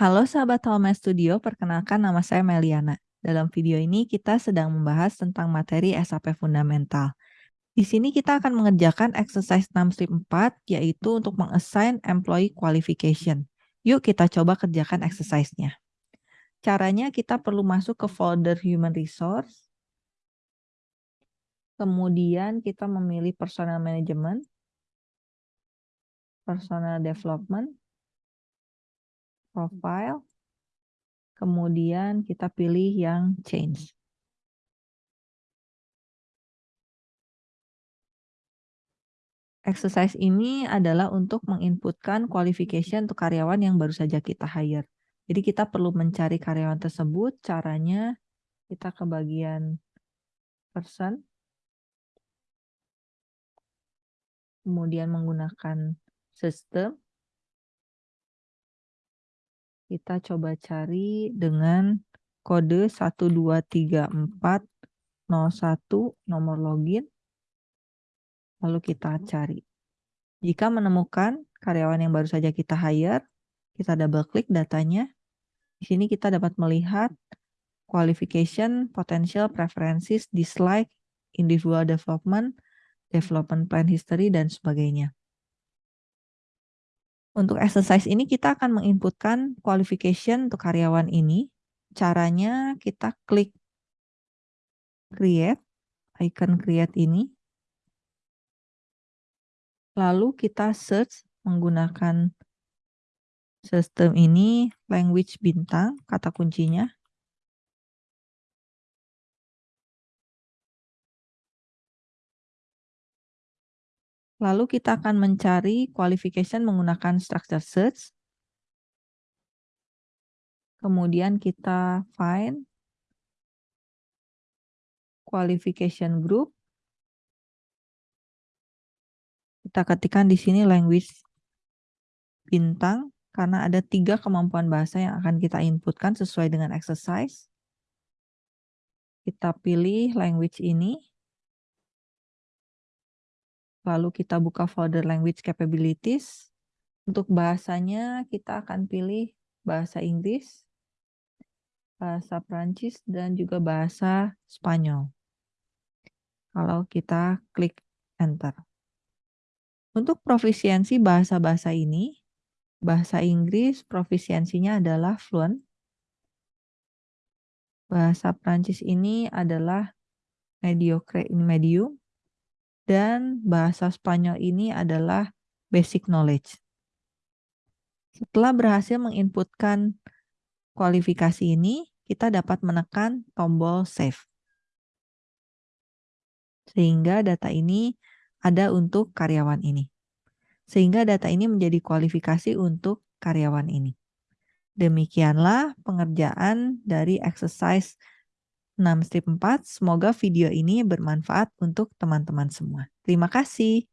Halo sahabat Home Studio, perkenalkan nama saya Meliana. Dalam video ini kita sedang membahas tentang materi SAP Fundamental. Di sini kita akan mengerjakan exercise 6 strip 4, yaitu untuk mengassign employee qualification. Yuk kita coba kerjakan exercise-nya. Caranya kita perlu masuk ke folder Human Resource, kemudian kita memilih Personal Management, Personal Development, Profile, kemudian kita pilih yang Change. Exercise ini adalah untuk menginputkan qualification untuk karyawan yang baru saja kita hire. Jadi kita perlu mencari karyawan tersebut, caranya kita ke bagian person, kemudian menggunakan sistem, kita coba cari dengan kode 123401 nomor login, lalu kita cari. Jika menemukan karyawan yang baru saja kita hire, kita double klik datanya. Di sini kita dapat melihat qualification, potential, preferences, dislike, individual development, development plan history, dan sebagainya. Untuk exercise ini kita akan menginputkan qualification untuk karyawan ini. Caranya kita klik create, icon create ini. Lalu kita search menggunakan sistem ini language bintang, kata kuncinya. Lalu kita akan mencari qualification menggunakan structure search. Kemudian kita find qualification group. Kita ketikkan di sini language bintang karena ada tiga kemampuan bahasa yang akan kita inputkan sesuai dengan exercise. Kita pilih language ini. Lalu kita buka folder language capabilities. Untuk bahasanya kita akan pilih bahasa Inggris, bahasa Prancis, dan juga bahasa Spanyol. Kalau kita klik enter. Untuk profisiensi bahasa-bahasa ini, bahasa Inggris profisiensinya adalah fluent. Bahasa Prancis ini adalah mediocre in medium. Dan bahasa Spanyol ini adalah basic knowledge. Setelah berhasil menginputkan kualifikasi ini, kita dapat menekan tombol save. Sehingga data ini ada untuk karyawan ini. Sehingga data ini menjadi kualifikasi untuk karyawan ini. Demikianlah pengerjaan dari exercise 6 strip 4. Semoga video ini bermanfaat untuk teman-teman semua. Terima kasih.